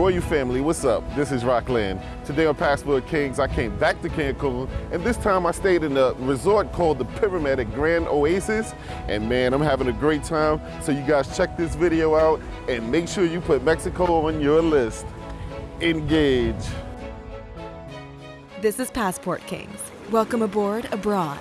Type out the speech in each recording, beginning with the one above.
Royal family, what's up? This is Rockland. Today on Passport Kings, I came back to Cancun, and this time I stayed in a resort called the Pyramid at Grand Oasis. And man, I'm having a great time. So you guys check this video out and make sure you put Mexico on your list. Engage. This is Passport Kings. Welcome aboard abroad.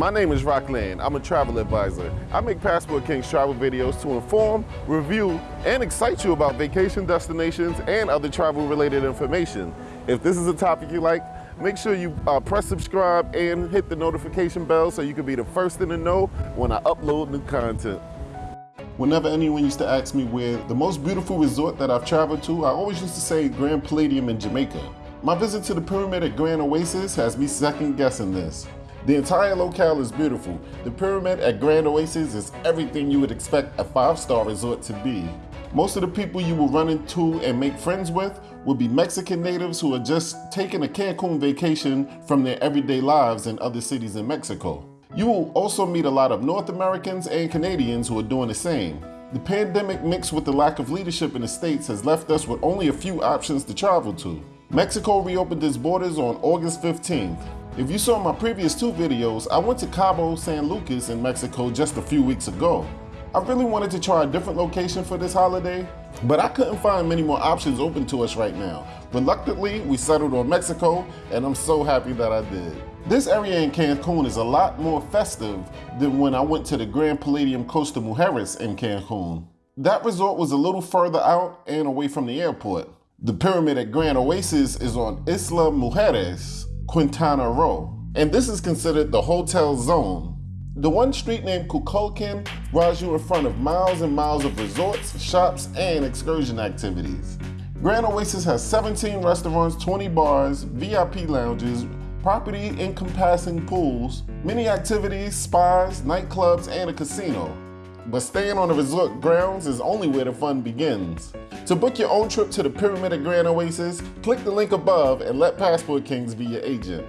My name is Rockland. I'm a travel advisor. I make Passport Kings travel videos to inform, review, and excite you about vacation destinations and other travel related information. If this is a topic you like, make sure you uh, press subscribe and hit the notification bell so you can be the first in the know when I upload new content. Whenever anyone used to ask me where the most beautiful resort that I've traveled to, I always used to say Grand Palladium in Jamaica. My visit to the pyramid at Grand Oasis has me second guessing this. The entire locale is beautiful. The pyramid at Grand Oasis is everything you would expect a five-star resort to be. Most of the people you will run into and make friends with will be Mexican natives who are just taking a Cancun vacation from their everyday lives in other cities in Mexico. You will also meet a lot of North Americans and Canadians who are doing the same. The pandemic mixed with the lack of leadership in the States has left us with only a few options to travel to. Mexico reopened its borders on August 15th. If you saw my previous two videos, I went to Cabo San Lucas in Mexico just a few weeks ago. I really wanted to try a different location for this holiday, but I couldn't find many more options open to us right now. Reluctantly, we settled on Mexico, and I'm so happy that I did. This area in Cancun is a lot more festive than when I went to the Grand Palladium Costa Mujeres in Cancun. That resort was a little further out and away from the airport. The pyramid at Grand Oasis is on Isla Mujeres, Quintana Roo, and this is considered the hotel zone. The one street named Kukulkan rides you in front of miles and miles of resorts, shops, and excursion activities. Grand Oasis has 17 restaurants, 20 bars, VIP lounges, property encompassing pools, many activities, spas, nightclubs, and a casino. But staying on the resort grounds is only where the fun begins. To book your own trip to the Pyramid at Grand Oasis, click the link above and let Passport Kings be your agent.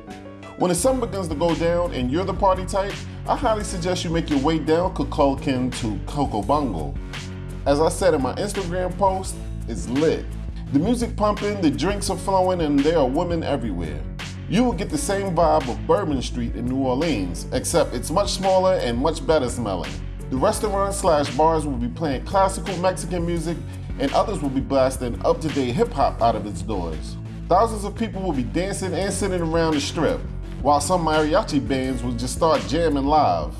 When the sun begins to go down and you're the party type, I highly suggest you make your way down Kukulkan to Coco Cocobongo. As I said in my Instagram post, it's lit. The music pumping, the drinks are flowing, and there are women everywhere. You will get the same vibe of Bourbon Street in New Orleans, except it's much smaller and much better smelling. The restaurants slash bars will be playing classical Mexican music and others will be blasting up-to-date hip-hop out of its doors. Thousands of people will be dancing and sitting around the strip, while some mariachi bands will just start jamming live.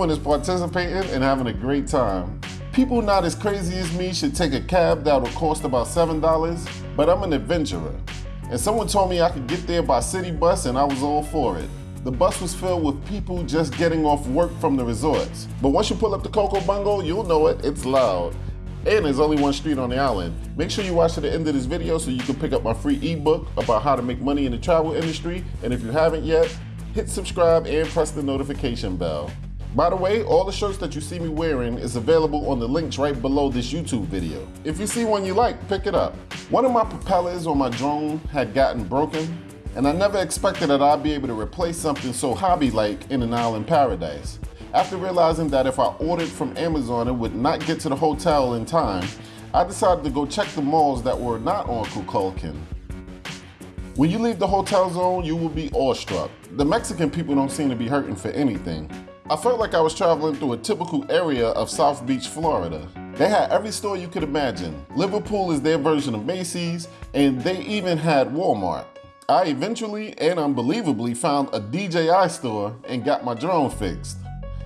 Everyone is participating and having a great time. People not as crazy as me should take a cab that'll cost about $7, but I'm an adventurer. And someone told me I could get there by city bus and I was all for it. The bus was filled with people just getting off work from the resorts. But once you pull up to Coco Bongo, you'll know it, it's loud. And there's only one street on the island. Make sure you watch to the end of this video so you can pick up my free ebook about how to make money in the travel industry. And if you haven't yet, hit subscribe and press the notification bell. By the way, all the shirts that you see me wearing is available on the links right below this YouTube video. If you see one you like, pick it up. One of my propellers on my drone had gotten broken, and I never expected that I'd be able to replace something so hobby-like in an island paradise. After realizing that if I ordered from Amazon it would not get to the hotel in time, I decided to go check the malls that were not on Kukulkan. When you leave the hotel zone, you will be awestruck. The Mexican people don't seem to be hurting for anything. I felt like I was traveling through a typical area of South Beach, Florida. They had every store you could imagine. Liverpool is their version of Macy's, and they even had Walmart. I eventually and unbelievably found a DJI store and got my drone fixed.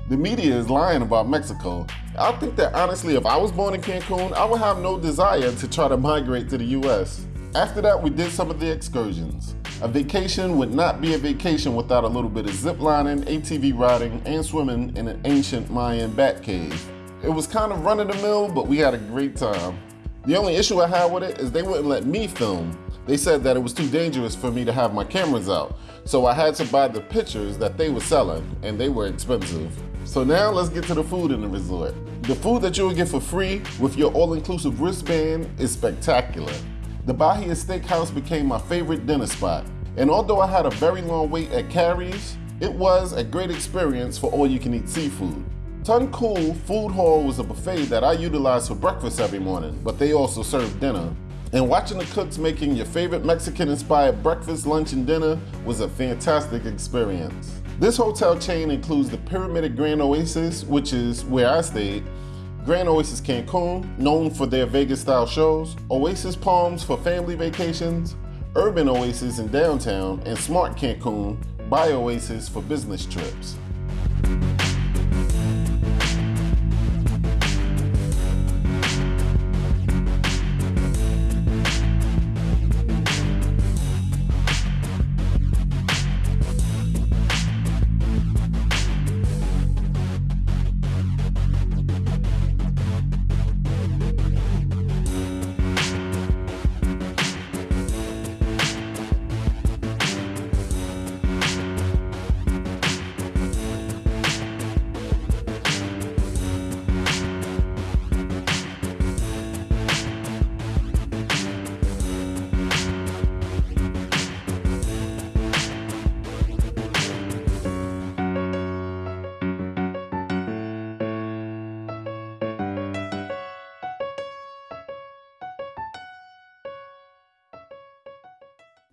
The media is lying about Mexico. I think that honestly, if I was born in Cancun, I would have no desire to try to migrate to the US. After that, we did some of the excursions. A vacation would not be a vacation without a little bit of zip lining, ATV riding, and swimming in an ancient Mayan bat cave. It was kind of run of the mill, but we had a great time. The only issue I had with it is they wouldn't let me film. They said that it was too dangerous for me to have my cameras out, so I had to buy the pictures that they were selling, and they were expensive. So now let's get to the food in the resort. The food that you will get for free with your all-inclusive wristband is spectacular. The Bahia Steakhouse became my favorite dinner spot. And although I had a very long wait at Carrie's, it was a great experience for all you can eat seafood. Tun Cool Food Hall was a buffet that I utilized for breakfast every morning, but they also served dinner. And watching the cooks making your favorite Mexican inspired breakfast, lunch, and dinner was a fantastic experience. This hotel chain includes the Pyramid at Grand Oasis, which is where I stayed, Grand Oasis Cancun, known for their Vegas style shows, Oasis Palms for family vacations, Urban Oasis in downtown, and Smart Cancun by Oasis for business trips.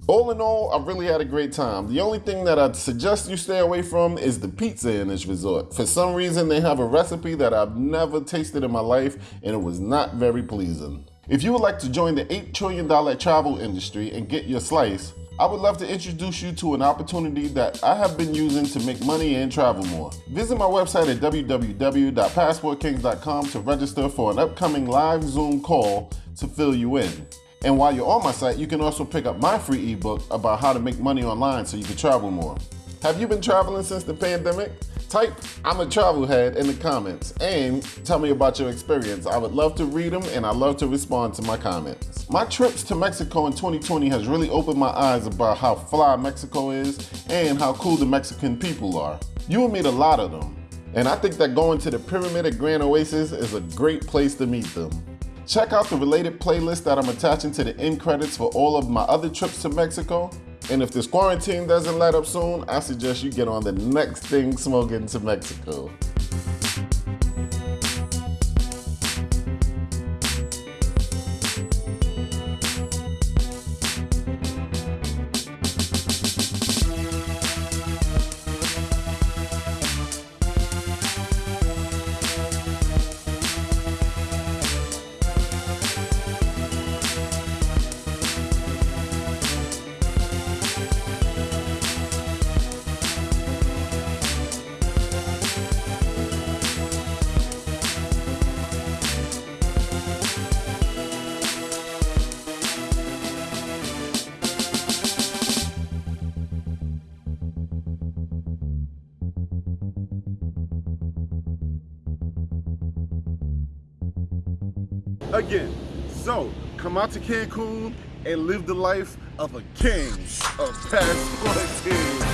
All in all, I really had a great time. The only thing that I'd suggest you stay away from is the pizza in this resort. For some reason, they have a recipe that I've never tasted in my life, and it was not very pleasing. If you would like to join the $8 trillion travel industry and get your slice, I would love to introduce you to an opportunity that I have been using to make money and travel more. Visit my website at www.passportkings.com to register for an upcoming live Zoom call to fill you in. And while you're on my site, you can also pick up my free ebook about how to make money online so you can travel more. Have you been traveling since the pandemic? Type I'm a travel head in the comments and tell me about your experience. I would love to read them and I love to respond to my comments. My trips to Mexico in 2020 has really opened my eyes about how fly Mexico is and how cool the Mexican people are. You will meet a lot of them. And I think that going to the Pyramid at Grand Oasis is a great place to meet them. Check out the related playlist that I'm attaching to the end credits for all of my other trips to Mexico. And if this quarantine doesn't let up soon, I suggest you get on the next thing smoking to Mexico. Again. So come out to Cancun and live the life of a king of passport.